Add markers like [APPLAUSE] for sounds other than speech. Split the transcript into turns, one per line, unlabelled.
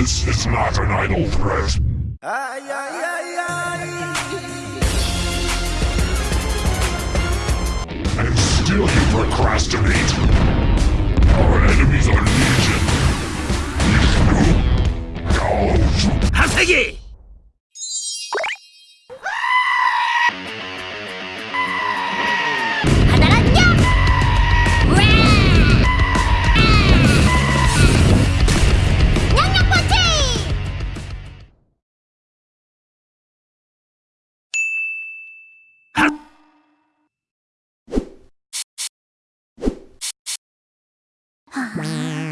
This is not an idle threat.
Ay, ay, ay, ay.
And still you procrastinate. Our enemies are legion. Vishnu, Gao,
하
嗯 [LAUGHS]